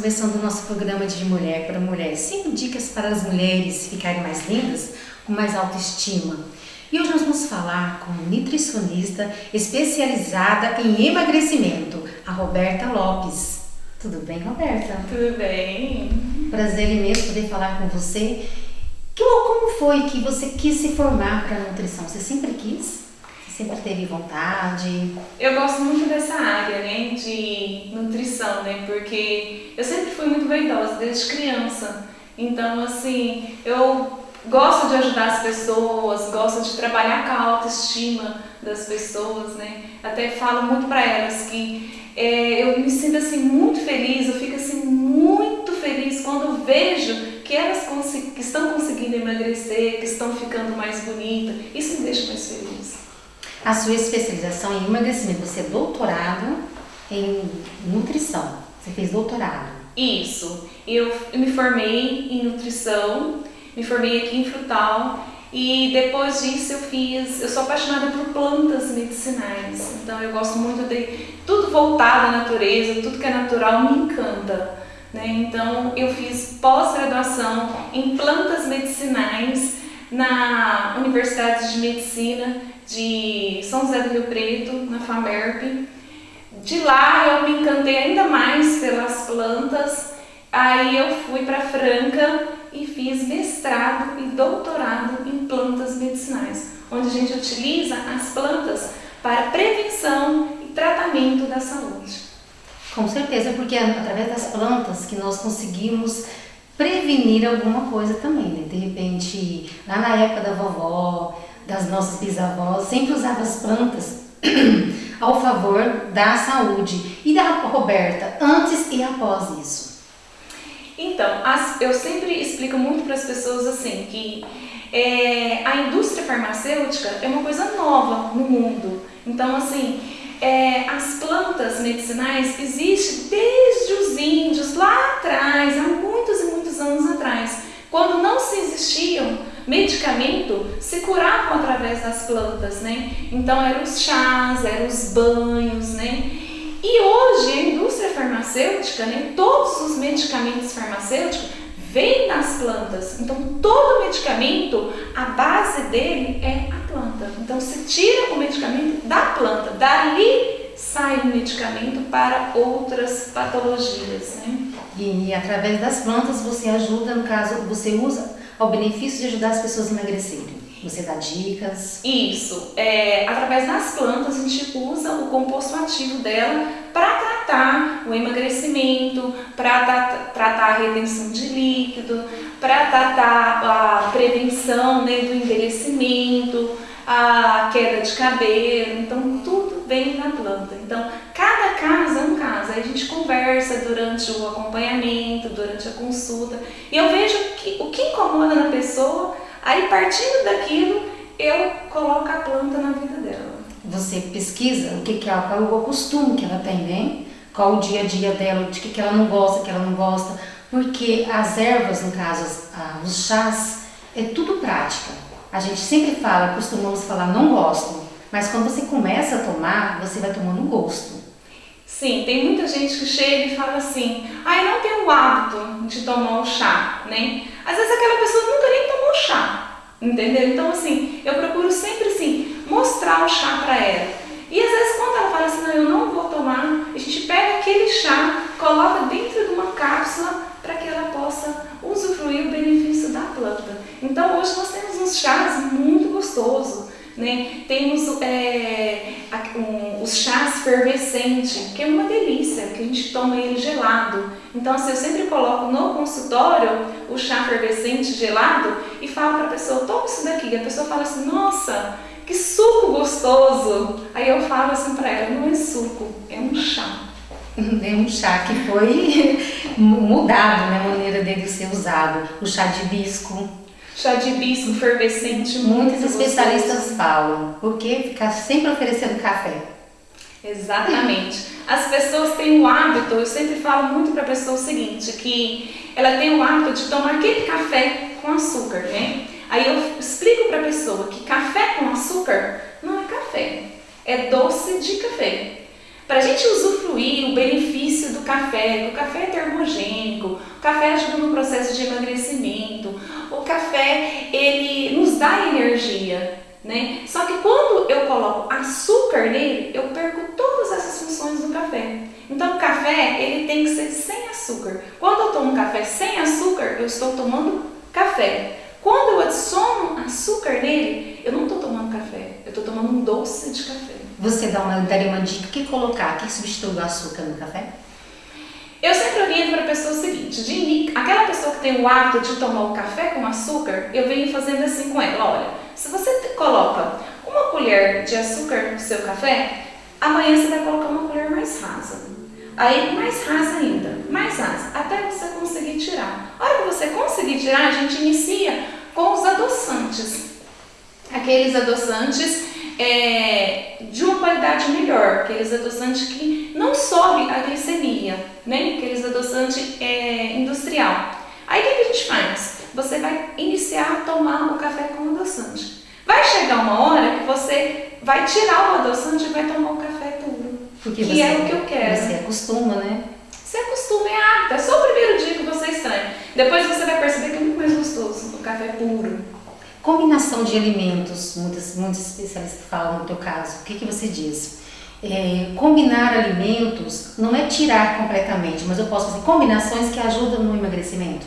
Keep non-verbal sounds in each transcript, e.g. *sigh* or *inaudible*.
Começando o nosso programa de Mulher para Mulher. Cinco dicas para as mulheres ficarem mais lindas, com mais autoestima. E hoje nós vamos falar com nutricionista especializada em emagrecimento, a Roberta Lopes. Tudo bem, Roberta? Tudo bem. Prazer imenso poder falar com você. Como foi que você quis se formar para nutrição? Você sempre quis? Sempre teve vontade? Eu gosto muito dessa área, né, de nutrição, né, porque eu sempre fui muito vaidosa desde criança. Então, assim, eu gosto de ajudar as pessoas, gosto de trabalhar com a autoestima das pessoas, né. Até falo muito para elas que é, eu me sinto assim muito feliz, eu fico assim muito feliz quando vejo que elas que estão conseguindo emagrecer, que estão ficando mais bonitas. Isso me deixa mais feliz. A sua especialização em emagrecimento, você é doutorado em nutrição. Você fez doutorado. Isso. Eu me formei em nutrição, me formei aqui em Frutal e depois disso eu fiz, eu sou apaixonada por plantas medicinais. Então eu gosto muito de tudo voltado à natureza, tudo que é natural me encanta. Né? Então eu fiz pós-graduação em plantas medicinais na Universidade de Medicina de São José do Rio Preto, na FAMERP. De lá eu me encantei ainda mais pelas plantas, aí eu fui para Franca e fiz mestrado e doutorado em plantas medicinais, onde a gente utiliza as plantas para prevenção e tratamento da saúde. Com certeza, porque é através das plantas que nós conseguimos prevenir alguma coisa também, né? De repente, lá na época da vovó, das nossas bisavós, sempre usava as plantas *clears throat* ao favor da saúde. E da Roberta, antes e após isso? Então, as, eu sempre explico muito para as pessoas assim que é, a indústria farmacêutica é uma coisa nova no mundo. Então, assim, é, as plantas medicinais existem desde os índios lá atrás, há muitos anos atrás, quando não se existiam medicamento se curavam através das plantas, né? Então eram os chás, eram os banhos, né? E hoje a indústria farmacêutica, né, todos os medicamentos farmacêuticos vêm das plantas. Então todo medicamento, a base dele é a planta. Então se tira o medicamento da planta, dali sai o medicamento para outras patologias, né? E, e através das plantas você ajuda, no caso, você usa ao benefício de ajudar as pessoas a emagrecerem. Você dá dicas? Isso. É, através das plantas, a gente usa o composto ativo dela para tratar o emagrecimento, para tratar a retenção de líquido, para tratar a prevenção né, do envelhecimento, a queda de cabelo. Então, tudo vem na planta. Então, cada caso é um caso. Aí a gente conversa durante o acompanhamento, durante a consulta. E eu vejo que, o que incomoda na pessoa, aí partindo daquilo, eu coloco a planta na vida dela. Você pesquisa o que, que ela, qual é o costume que ela tem, né? Qual o dia a dia dela, de que, que ela não gosta, que ela não gosta. Porque as ervas, no caso, os chás, é tudo prática. A gente sempre fala, costumamos falar, não gosto. Mas quando você começa a tomar, você vai tomando gosto. Sim, tem muita gente que chega e fala assim, ah, eu não tenho o hábito de tomar o chá, né? Às vezes aquela pessoa nunca nem tomou chá, entendeu? Então assim, eu procuro sempre assim, mostrar o chá para ela. E às vezes quando ela fala assim, não, eu não vou tomar, a gente pega aquele chá, coloca dentro de uma cápsula para que ela possa usufruir o benefício da planta. Então hoje nós temos uns chás muito gostosos, né? Temos é, um, os chás fervescentes, que é uma delícia, que a gente toma ele gelado. Então, assim, eu sempre coloco no consultório o chá fervescente gelado e falo para a pessoa, toma isso daqui. A pessoa fala assim, nossa, que suco gostoso. Aí eu falo assim para ela, não é suco, é um chá. *laughs* É um chá que foi mudado, né, a maneira dele ser usado. O chá de hibisco, chá de hibisco fervescente. Muitos especialistas gostoso. falam, porque ficar sempre oferecendo café. Exatamente. As pessoas têm o hábito, eu sempre falo muito para a pessoa o seguinte, que ela tem o hábito de tomar aquele café com açúcar, né? Aí eu explico para a pessoa que café com açúcar não é café, é doce de café. Para a gente usufruir o benefício do café, o café é termogênico, o café ajuda no processo de emagrecimento, o café ele nos dá energia, né? Só que quando eu coloco açúcar nele, eu perco todas essas funções do café. Então o café ele tem que ser sem açúcar. Quando eu tomo café sem açúcar, eu estou tomando café. Quando eu adiciono açúcar nele, eu não estou tomando café, eu estou tomando um doce de café. Você dá uma, daria uma dica, o que colocar, o que substitui o açúcar no café? Eu sempre oriento para a pessoa o seguinte, de, aquela pessoa que tem o hábito de tomar o café com açúcar, eu venho fazendo assim com ela, olha, se você coloca uma colher de açúcar no seu café, amanhã você vai colocar uma colher mais rasa. Aí mais rasa ainda, mais rasa, até você conseguir tirar. A hora que você conseguir tirar, a gente inicia com os adoçantes. Aqueles adoçantes é, de uma qualidade melhor, aqueles adoçantes que não sobe a glicemia, né? aqueles adoçantes é, industrial. Aí o que, que a gente faz? Você vai iniciar a tomar o café com adoçante. Vai chegar uma hora que você vai tirar o adoçante e vai tomar o café puro. Porque que você, é o que eu quero. Você acostuma, né? Você acostuma, é hábito. É só o primeiro dia que você estranha. Depois você vai perceber que é muito mais gostoso o café puro. Combinação de alimentos, muitos, muitos especialistas falam no teu caso, o que, que você diz? É, combinar alimentos não é tirar completamente, mas eu posso fazer combinações que ajudam no emagrecimento?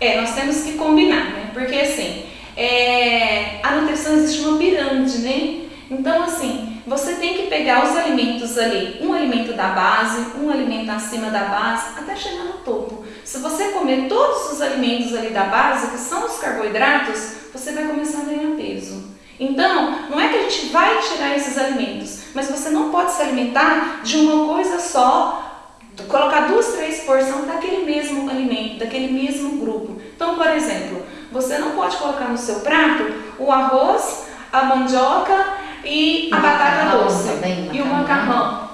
É, nós temos que combinar, né? Porque assim, é, a nutrição existe uma pirâmide, né? Então assim, você tem que pegar os alimentos ali, um alimento da base, um alimento acima da base, até chegar no topo. Se você comer todos os alimentos ali da base, que são os carboidratos, você vai começar a ganhar peso. Então, não é que a gente vai tirar esses alimentos, mas você não pode se alimentar de uma coisa só, colocar duas, três porções daquele mesmo alimento, daquele mesmo grupo. Então, por exemplo, você não pode colocar no seu prato o arroz, a mandioca e a batata doce também, e o macarrão.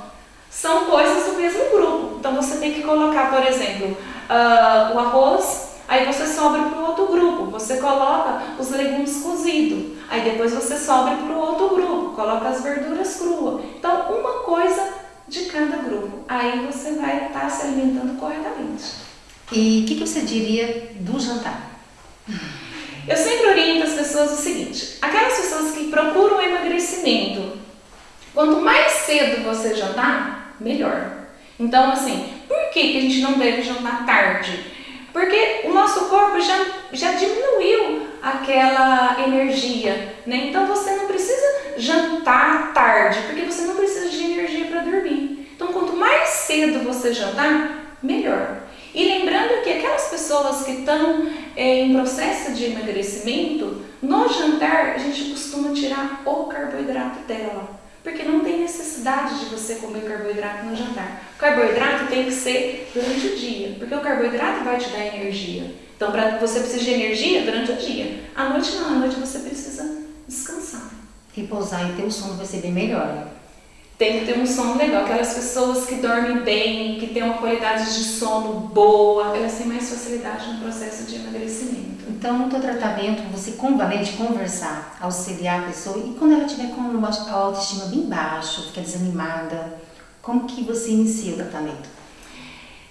São coisas do mesmo grupo. Então, você tem que colocar, por exemplo, uh, o arroz Aí você sobra para o outro grupo, você coloca os legumes cozidos. Aí depois você sobra para o outro grupo, coloca as verduras cruas. Então, uma coisa de cada grupo. Aí você vai estar tá se alimentando corretamente. E o que, que você diria do jantar? Eu sempre oriento as pessoas o seguinte: aquelas pessoas que procuram emagrecimento, quanto mais cedo você jantar, melhor. Então, assim, por que, que a gente não deve jantar tarde? Porque o nosso corpo já, já diminuiu aquela energia, né? Então você não precisa jantar tarde, porque você não precisa de energia para dormir. Então quanto mais cedo você jantar, melhor. E lembrando que aquelas pessoas que estão é, em processo de emagrecimento, no jantar a gente costuma tirar o carboidrato dela porque não tem necessidade de você comer carboidrato no jantar. O carboidrato tem que ser durante o dia, porque o carboidrato vai te dar energia. Então, pra, você precisa de energia durante o dia. À noite não, à noite você precisa descansar. Repousar e ter o sono vai ser bem melhor. Tem que ter um sono legal. Aquelas pessoas que dormem bem, que têm uma qualidade de sono boa, elas têm mais facilidade no processo de emagrecimento. Então, no teu tratamento, você convalente conversar, auxiliar a pessoa e quando ela tiver com a autoestima bem baixa, fica desanimada, como que você inicia o tratamento?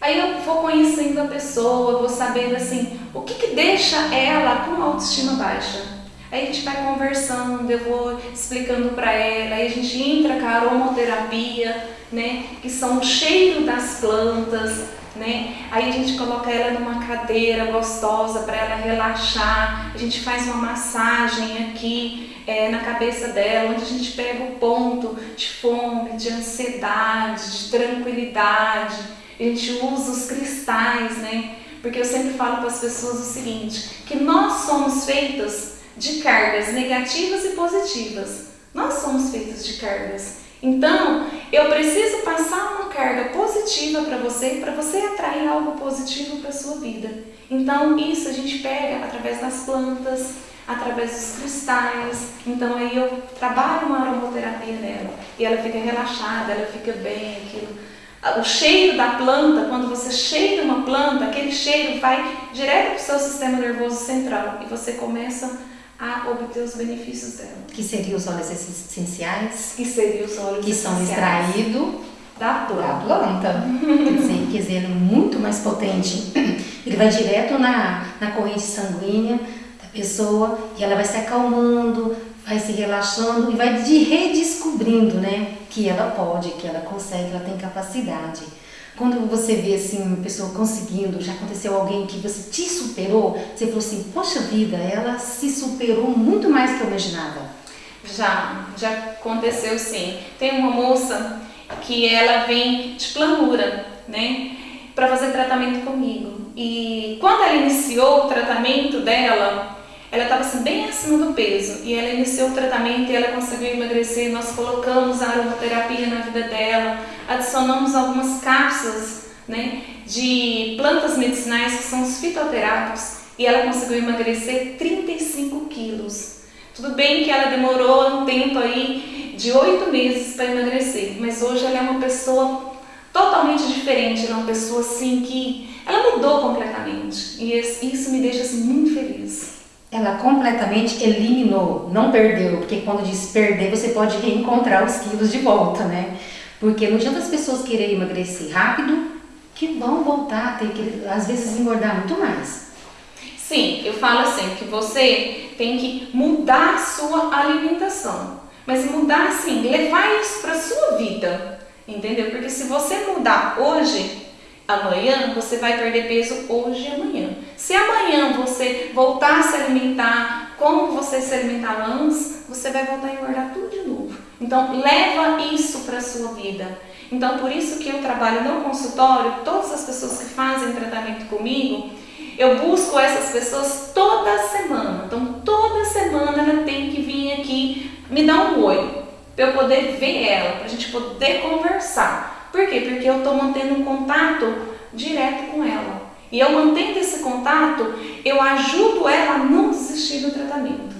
Aí eu vou conhecendo a pessoa, vou sabendo assim, o que, que deixa ela com a autoestima baixa. Aí a gente vai conversando, eu vou explicando para ela, aí a gente entra com a aromoterapia, né, que são o cheiro das plantas, né? Aí a gente coloca ela numa cadeira gostosa para ela relaxar, a gente faz uma massagem aqui é, na cabeça dela, onde a gente pega o ponto de fome, de ansiedade, de tranquilidade, a gente usa os cristais, né? Porque eu sempre falo para as pessoas o seguinte, que nós somos feitas de cargas negativas e positivas. Nós somos feitos de cargas. Então, eu preciso passar uma carga positiva para você, para você atrair algo positivo para a sua vida. Então, isso a gente pega através das plantas, através dos cristais. Então, aí eu trabalho uma aromoterapia nela e ela fica relaxada, ela fica bem, aquilo. O cheiro da planta, quando você cheira uma planta, aquele cheiro vai direto para o seu sistema nervoso central e você começa a obter os benefícios dela. Que seriam os óleos essenciais? Que seriam os óleos que essenciais. são extraídos da planta. Da planta. quer, dizer, quer dizer, é muito mais potente. Ele vai direto na, na corrente sanguínea da pessoa e ela vai se acalmando, vai se relaxando e vai de redescobrindo, né? Que ela pode, que ela consegue, que ela tem capacidade. Quando você vê assim uma pessoa conseguindo, já aconteceu alguém que você te superou, você falou assim, poxa vida, ela se superou muito mais que eu imaginava. Já, já aconteceu sim. Tem uma moça que ela vem de planura, né, para fazer tratamento comigo. E quando ela iniciou o tratamento dela, ela estava assim, bem acima do peso. E ela iniciou o tratamento e ela conseguiu emagrecer. Nós colocamos a aromaterapia na vida dela, adicionamos algumas cápsulas né, de plantas medicinais que são os fitoterápicos. E ela conseguiu emagrecer 35 quilos. Tudo bem que ela demorou um tempo aí de oito meses para emagrecer, mas hoje ela é uma pessoa totalmente diferente, ela é uma pessoa assim que ela mudou completamente. E isso me deixa assim, muito feliz ela completamente eliminou, não perdeu, porque quando diz perder, você pode reencontrar os quilos de volta, né? Porque não adianta as pessoas quererem emagrecer rápido, que vão voltar a ter que, às vezes, engordar muito mais. Sim, eu falo assim, que você tem que mudar a sua alimentação. Mas mudar assim, levar isso para sua vida, entendeu? Porque se você mudar hoje, amanhã, você vai perder peso hoje e amanhã. Se amanhã você voltar a se alimentar como você se alimentava antes, você vai voltar a engordar tudo de novo. Então, leva isso para a sua vida. Então, por isso que eu trabalho no consultório, todas as pessoas que fazem tratamento comigo, eu busco essas pessoas toda semana. Então, toda semana ela tem que vir aqui me dar um oi, para eu poder ver ela, para a gente poder conversar. Por quê? Porque eu estou mantendo um contato direto com ela. E eu mantendo esse contato, eu ajudo ela a não desistir do tratamento.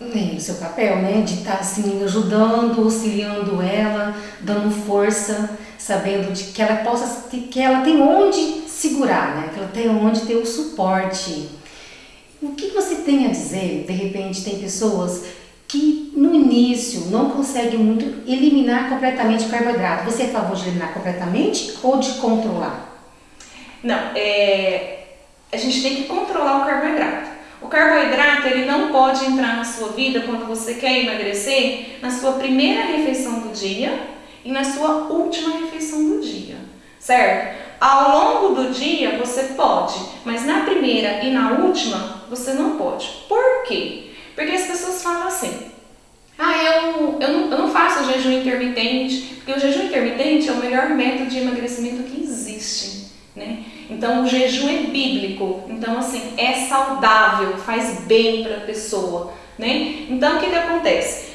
É o seu papel, né? De estar tá, assim, ajudando, auxiliando ela, dando força, sabendo de que ela possa, que ela tem onde segurar, né? Que ela tem onde ter o suporte. O que você tem a dizer? De repente, tem pessoas que no início não consegue muito eliminar completamente o carboidrato. Você é a favor de eliminar completamente ou de controlar? Não, é, a gente tem que controlar o carboidrato. O carboidrato ele não pode entrar na sua vida quando você quer emagrecer na sua primeira refeição do dia e na sua última refeição do dia, certo? Ao longo do dia você pode, mas na primeira e na última você não pode. Por quê? Porque as pessoas falam assim, ah, eu, eu, não, eu não faço jejum intermitente, porque o jejum intermitente é o melhor método de emagrecimento que existe, né? Então o jejum é bíblico, então assim, é saudável, faz bem para a pessoa, né? Então o que que acontece?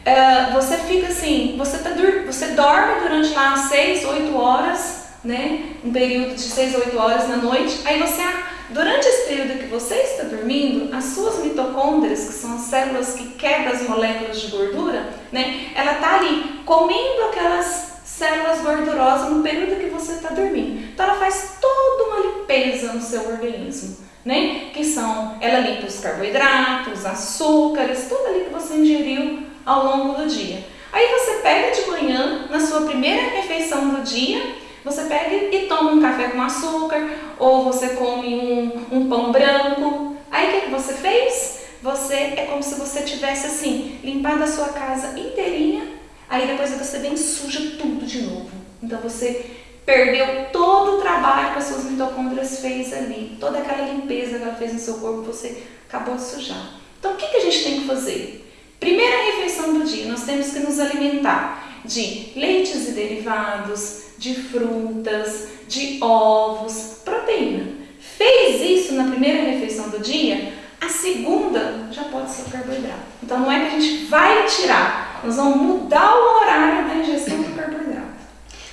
Uh, você fica assim, você, tá, você dorme durante lá 6, 8 horas, né? Um período de 6 a 8 horas na noite, aí você Durante esse período que você está dormindo, as suas mitocôndrias, que são as células que quebram as moléculas de gordura, né, ela está ali comendo aquelas células gordurosas no período que você está dormindo. Então ela faz toda uma limpeza no seu organismo, né? Que são, ela limpa os carboidratos, açúcares, tudo ali que você ingeriu ao longo do dia. Aí você pega de manhã, na sua primeira refeição do dia, você pega e toma um café com açúcar, ou você come um, um pão branco. Aí o que, que você fez? Você é como se você tivesse assim, limpado a sua casa inteirinha, aí depois você vem suja tudo de novo. Então você perdeu todo o trabalho que as suas mitocôndrias fez ali, toda aquela limpeza que ela fez no seu corpo, você acabou de sujar. Então o que, que a gente tem que fazer? Primeira refeição do dia, nós temos que nos alimentar de leites e derivados, de frutas, de ovos, proteína. Fez isso na primeira refeição do dia, a segunda já pode ser carboidrato. Então não é que a gente vai tirar, nós vamos mudar o horário da ingestão do carboidrato.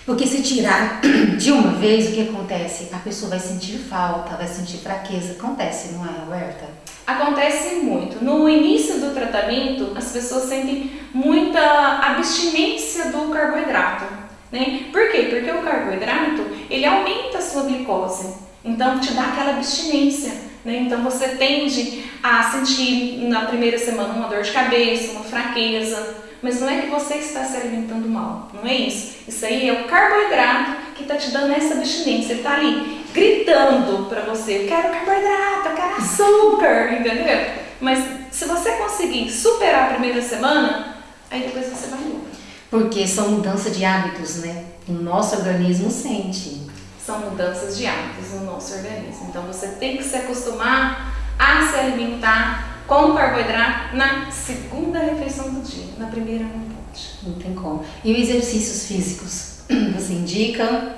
Porque se tirar *clears throat* de uma vez, o que acontece? A pessoa vai sentir falta, vai sentir fraqueza. Acontece, não é, Roberta? Acontece muito. No início do tratamento, as pessoas sentem muita abstinência do carboidrato. Né? Por quê? Porque o carboidrato, ele aumenta a sua glicose. Então, te dá aquela abstinência. Né? Então, você tende a sentir na primeira semana uma dor de cabeça, uma fraqueza, mas não é que você está se alimentando mal, não é isso. Isso aí é o carboidrato que está te dando essa abstinência. Ele está ali gritando para você: eu quero carboidrato, eu quero açúcar, *laughs* entendeu? Mas se você conseguir superar a primeira semana, aí depois você vai embora. Porque são mudanças de hábitos, né? O nosso organismo sente. São mudanças de hábitos no nosso organismo. Então você tem que se acostumar a se alimentar com carboidrato na segunda refeição do dia. Na primeira não pode. Não tem como. E os exercícios físicos? *clears throat* Você indica?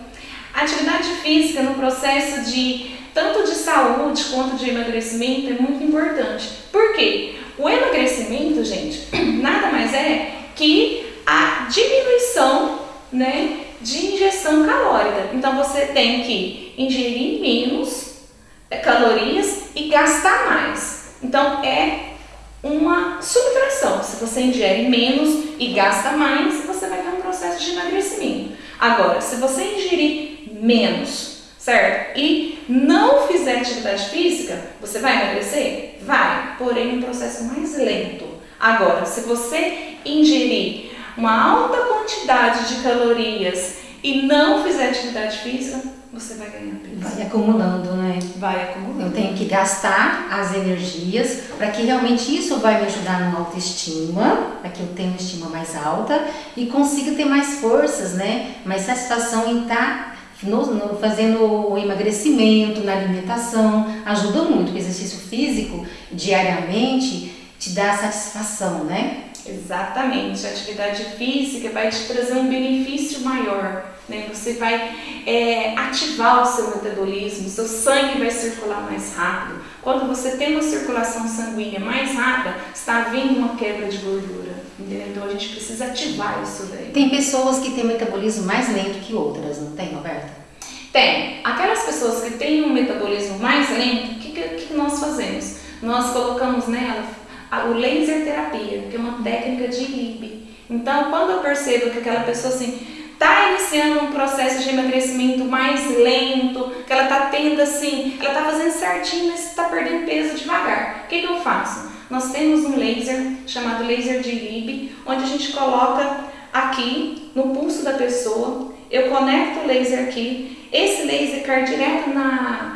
Atividade física no processo de tanto de saúde quanto de emagrecimento é muito importante. Por quê? O emagrecimento, gente, *clears throat* nada mais é que a diminuição né, de ingestão calórica. Então você tem que ingerir menos é, calorias e gastar mais. Então é uma subtração. Se você ingere menos e gasta mais, você vai ter um processo de emagrecimento. Agora, se você ingerir menos, certo? E não fizer atividade física, você vai emagrecer? Vai, porém um processo mais lento. Agora, se você ingerir uma alta quantidade de calorias e não fizer atividade física, você vai ganhar peso. Vai acumulando, né? Vai acumulando. Eu tenho que gastar as energias para que realmente isso vai me ajudar numa autoestima, para que eu tenha uma estima mais alta e consiga ter mais forças, né? Mais satisfação em estar no, no, fazendo o emagrecimento, na alimentação. Ajuda muito. O exercício físico diariamente te dá satisfação, né? Exatamente, a atividade física vai te trazer um benefício maior, né? Você vai é, ativar o seu metabolismo, seu sangue vai circular mais rápido. Quando você tem uma circulação sanguínea mais rápida, está havendo uma quebra de gordura, entendeu? Então a gente precisa ativar isso daí. Tem pessoas que têm metabolismo mais lento que outras, não tem, Roberta? Tem. Aquelas pessoas que têm um metabolismo mais lento, o que, que, que nós fazemos? Nós colocamos nela o laser terapia, que é uma técnica de ILIB. Então, quando eu percebo que aquela pessoa assim está iniciando um processo de emagrecimento mais lento, que ela está tendo assim, ela está fazendo certinho, mas está perdendo peso devagar. O que, que eu faço? Nós temos um laser chamado laser de ILIB, onde a gente coloca aqui no pulso da pessoa, eu conecto o laser aqui, esse laser cai direto na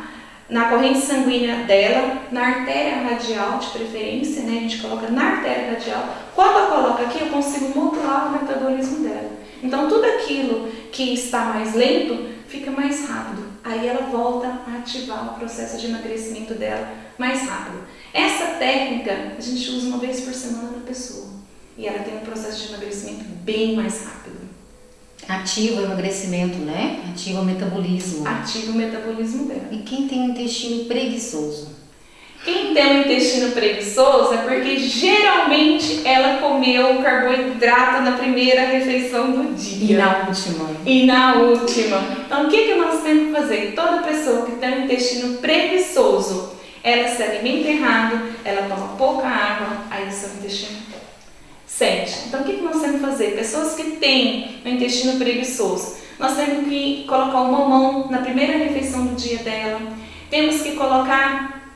na corrente sanguínea dela, na artéria radial de preferência, né? A gente coloca na artéria radial. Quando eu coloco aqui, eu consigo modular o metabolismo dela. Então, tudo aquilo que está mais lento fica mais rápido. Aí ela volta a ativar o processo de emagrecimento dela mais rápido. Essa técnica a gente usa uma vez por semana na pessoa. E ela tem um processo de emagrecimento bem mais rápido. Ativa o emagrecimento, né? Ativa o metabolismo. Ativa o metabolismo dela. E quem tem um intestino preguiçoso? Quem tem um intestino preguiçoso é porque geralmente ela comeu carboidrato na primeira refeição do dia. E na última. E na última. Então o que, que nós temos que fazer? Toda pessoa que tem um intestino preguiçoso, ela se alimenta errado, ela toma pouca água, aí o seu intestino sente. Então, o que nós temos que fazer? Pessoas que têm o intestino preguiçoso, nós temos que colocar o mamão na primeira refeição do dia dela, temos que colocar,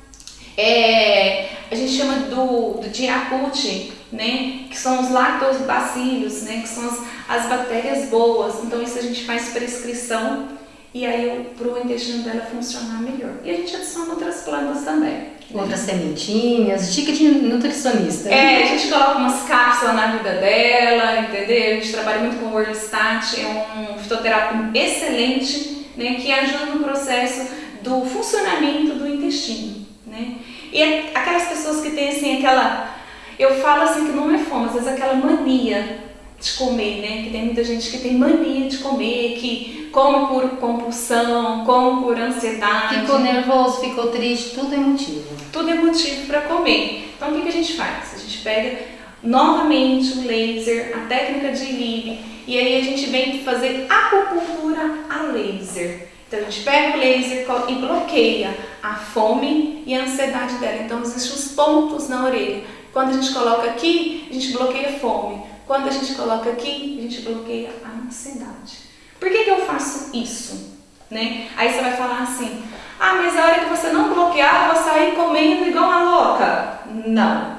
é, a gente chama do, do diacute, né, que são os lactobacilos, né, que são as, as bactérias boas. Então, isso a gente faz prescrição e aí para o intestino dela funcionar melhor. E a gente adiciona outras plantas também. Outras sementinhas, dica de nutricionista. É, a gente coloca umas na vida dela, entendeu? A gente trabalha muito com o Orlistat, é um fitoterápico excelente, né, que ajuda no processo do funcionamento do intestino, né? E aquelas pessoas que têm assim aquela, eu falo assim que não é fome, às vezes aquela mania de comer, né? Que tem muita gente que tem mania de comer, que come por compulsão, come por ansiedade. Ficou nervoso, ficou triste, tudo é motivo. Tudo é motivo para comer. Então o que, que a gente faz? A gente pega novamente o laser, a técnica de Lib, e aí a gente vem fazer acupuntura a laser. Então a gente pega o laser e bloqueia a fome e a ansiedade dela. Então existem os pontos na orelha. Quando a gente coloca aqui, a gente bloqueia a fome. Quando a gente coloca aqui, a gente bloqueia a ansiedade. Por que, que eu faço isso? Né? Aí você vai falar assim, ah, mas a hora que você não bloquear, eu vou sair comendo igual uma louca. Não.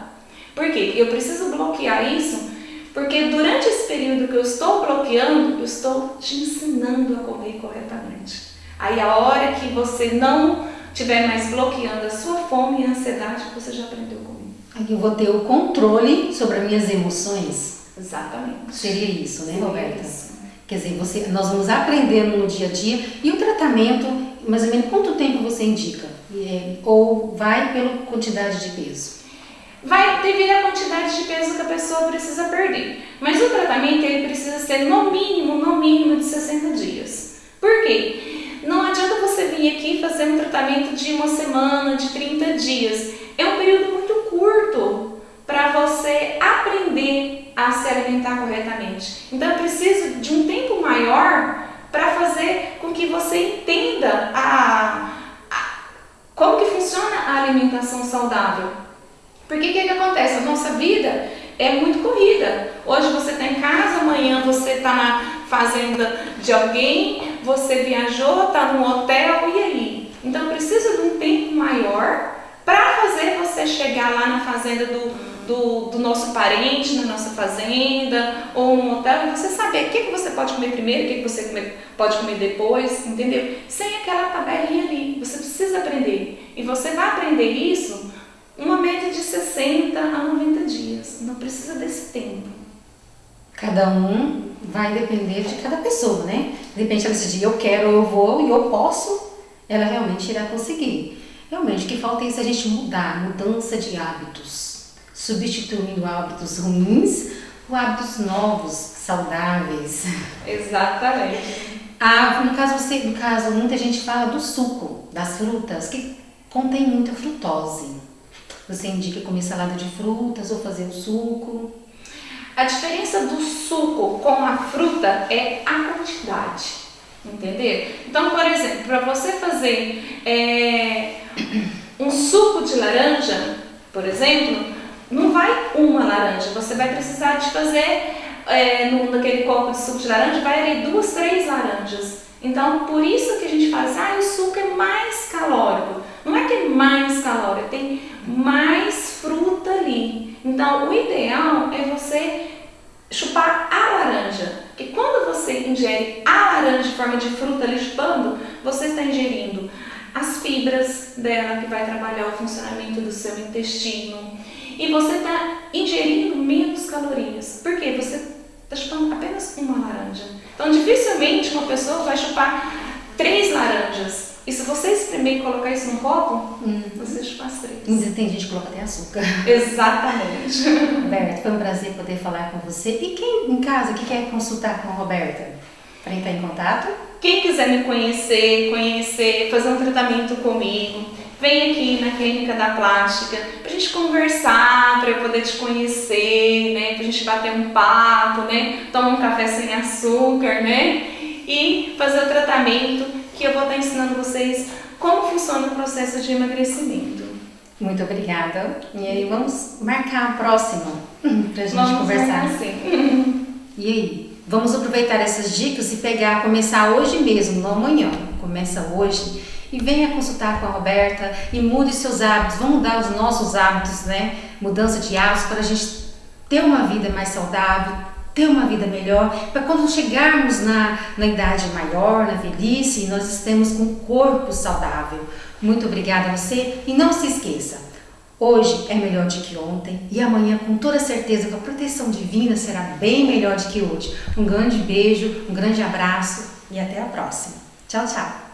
Por quê? Eu preciso bloquear isso Porque durante esse período que eu estou bloqueando, eu estou te ensinando a comer corretamente. Aí a hora que você não estiver mais bloqueando a sua fome e ansiedade, você já aprendeu a comer. Aí eu vou ter o controle sobre as minhas emoções. Exatamente. Seria isso, né, Seria Roberta? isso. Quer dizer, você, nós vamos aprendendo no dia a dia. E o tratamento, mais ou menos, quanto tempo você indica? É, ou vai pela quantidade de peso? Vai devido à quantidade de peso que a pessoa precisa perder. Mas o tratamento ele precisa ser no mínimo, no mínimo de 60 dias. Por quê? Não adianta você vir aqui fazer um tratamento de uma semana, de 30 dias. É um período muito curto para você aprender a se alimentar corretamente. Então eu preciso de um tempo maior para fazer com que você entenda a, a, como que funciona a alimentação saudável. Porque o que, que acontece? A nossa vida é muito corrida. Hoje você está em casa, amanhã você está na fazenda de alguém, você viajou, está no hotel, e aí? Então eu preciso de um tempo maior para fazer você chegar lá na fazenda do, do, do, nosso parente, na nossa fazenda, ou no hotel, e você saber o que, que você pode comer primeiro, o que, que você comer, pode comer depois, entendeu? Sem aquela tabelinha ali. Você precisa aprender. E você vai aprender isso uma média de 60 a 90 dias. Não precisa desse tempo. Cada um vai depender de cada pessoa, né? De repente ela decidir eu quero, eu vou e eu posso, ela realmente irá conseguir. Realmente, o que falta é isso a gente mudar, mudança de hábitos, substituindo hábitos ruins por hábitos novos, saudáveis. Exatamente. Ah, no caso você, no caso muita gente fala do suco das frutas que contém muita frutose. Você indica comer salada de frutas ou fazer o suco? A diferença do suco com a fruta é a quantidade, entender? Então, por exemplo, para você fazer é, um suco de laranja, por exemplo, não vai uma laranja, você vai precisar de fazer é, no, naquele copo de suco de laranja, vai ali duas, três laranjas. Então, por isso que a gente fala assim, ah, o suco é mais calórico. Não é que é mais calórico, tem mais fruta ali. Então, o ideal é você chupar a laranja. Porque quando você ingere a laranja de forma de fruta ali chupando, você está ingerindo as fibras dela, que vai trabalhar o funcionamento do seu intestino. E você está ingerindo menos calorias. Por quê? Você está chupando apenas uma laranja. Então, dificilmente uma pessoa vai chupar três laranjas. E se você espremer e colocar isso num copo, hum. você chupa as três. Mas tem gente que coloca até açúcar. *laughs* Exatamente. Roberta, foi um prazer poder falar com você. E quem em casa que quer consultar com a Roberta? Para entrar em contato? Quem quiser me conhecer, conhecer, fazer um tratamento comigo, vem aqui na Clínica da Plástica pra gente conversar, para eu poder te conhecer, né? Pra gente bater um papo, né? Tomar um café sem açúcar, né? E fazer o tratamento que eu vou estar ensinando vocês como funciona o processo de emagrecimento. Muito obrigada. E aí vamos marcar a próxima *laughs* pra gente vamos conversar. Sim. E aí, vamos aproveitar essas dicas e pegar, começar hoje mesmo, não amanhã. Começa hoje e venha consultar com a Roberta e mude seus hábitos. Vamos mudar os nossos hábitos, né? Mudança de hábitos para a gente ter uma vida mais saudável, ter uma vida melhor, para quando chegarmos na, na idade maior, na velhice, nós estemos com um corpo saudável. Muito obrigada a você e não se esqueça, hoje é melhor do que ontem e amanhã com toda certeza com a proteção divina será bem melhor do que hoje. Um grande beijo, um grande abraço e até a próxima. Tchau, tchau!